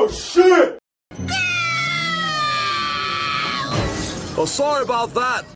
Oh, shit! Oh, sorry about that.